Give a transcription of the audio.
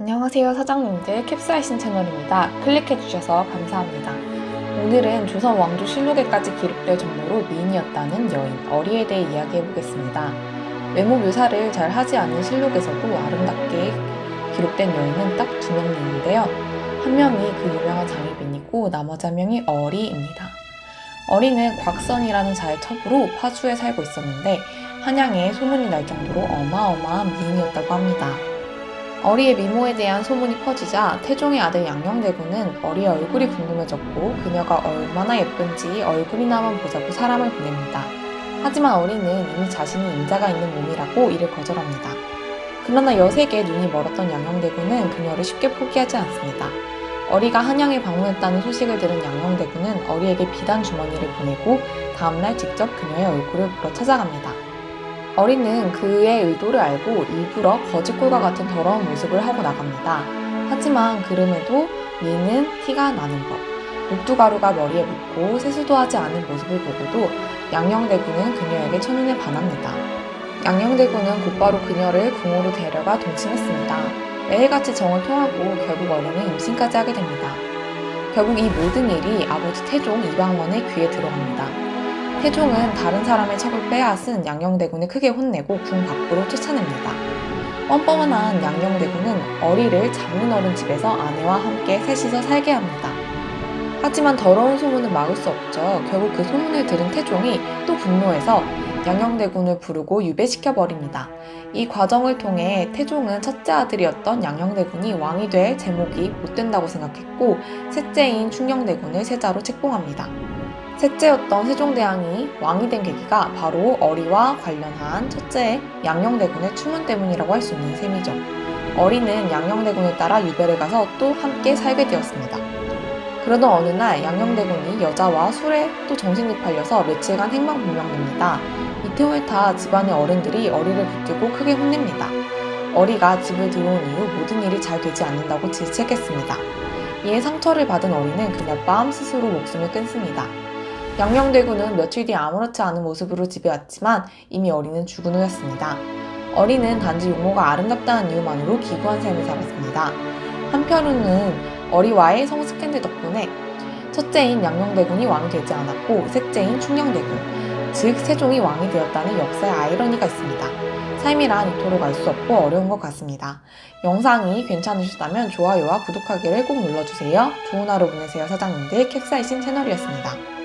안녕하세요 사장님들 캡사이신 채널입니다. 클릭해주셔서 감사합니다. 오늘은 조선 왕조 실록에까지 기록될 정도로 미인이었다는 여인 어리에 대해 이야기해보겠습니다. 외모 묘사를 잘 하지 않은 실록에서도 아름답게 기록된 여인은 딱 두 명이 있는데요. 한 명이 그 유명한 장희빈이고 나머지 한 명이 어리입니다. 어리는 곽선이라는 자의 첩으로 파주에 살고 있었는데 한양에 소문이 날 정도로 어마어마한 미인이었다고 합니다. 어리의 미모에 대한 소문이 퍼지자 태종의 아들 양녕대군은 어리의 얼굴이 궁금해졌고 그녀가 얼마나 예쁜지 얼굴이나만 보자고 사람을 보냅니다. 하지만 어리는 이미 자신이 임자가 있는 몸이라고 이를 거절합니다. 그러나 여색에 눈이 멀었던 양녕대군은 그녀를 쉽게 포기하지 않습니다. 어리가 한양에 방문했다는 소식을 들은 양녕대군은 어리에게 비단 주머니를 보내고 다음날 직접 그녀의 얼굴을 보러 찾아갑니다. 어리는 그의 의도를 알고 일부러 거짓골과 같은 더러운 모습을 하고 나갑니다. 하지만 그럼에도 미는 티가 나는 법. 녹두가루가 머리에 묻고 세수도 하지 않은 모습을 보고도 양녕대군은 그녀에게 첫눈에 반합니다. 양녕대군은 곧바로 그녀를 궁으로 데려가 동침했습니다. 매일같이 정을 통하고 결국 어리는 임신까지 하게 됩니다. 결국 이 모든 일이 아버지 태종 이방원의 귀에 들어갑니다. 태종은 다른 사람의 첩을 빼앗은 양녕대군을 크게 혼내고 궁 밖으로 쫓아냅니다. 뻔뻔한 양녕대군은 어리를 장문어른 집에서 아내와 함께 셋이서 살게 합니다. 하지만 더러운 소문은 막을 수 없죠. 결국 그 소문을 들은 태종이 또 분노해서 양녕대군을 부르고 유배시켜 버립니다. 이 과정을 통해 태종은 첫째 아들이었던 양녕대군이 왕이 될 제목이 못 된다고 생각했고 셋째인 충녕대군을 세자로 책봉합니다. 셋째였던 세종대왕이 왕이 된 계기가 바로 어리와 관련한 첫째 양녕대군의 추문 때문이라고 할 수 있는 셈이죠. 어리는 양녕대군을 따라 유배를 가서 또 함께 살게 되었습니다. 그러던 어느 날 양녕대군이 여자와 술에 또 정신이 팔려서 며칠간 행방불명됩니다. 이틈을 타 집안의 어른들이 어리를 붙들고 크게 혼냅니다. 어리가 집을 들어온 이후 모든 일이 잘 되지 않는다고 질책했습니다. 이에 상처를 받은 어리는 그날 밤 스스로 목숨을 끊습니다. 양녕대군은 며칠 뒤 아무렇지 않은 모습으로 집에 왔지만 이미 어리는 죽은 후였습니다. 어리는 단지 용모가 아름답다는 이유만으로 기구한 삶을 살았습니다. 한편으로는 어리와의 성 스캔들 덕분에 첫째인 양녕대군이 왕이 되지 않았고 셋째인 충녕대군, 즉 세종이 왕이 되었다는 역사의 아이러니가 있습니다. 삶이란 이토록 알 수 없고 어려운 것 같습니다. 영상이 괜찮으셨다면 좋아요와 구독하기를 꼭 눌러주세요. 좋은 하루 보내세요 사장님들 캡사이신 채널이었습니다.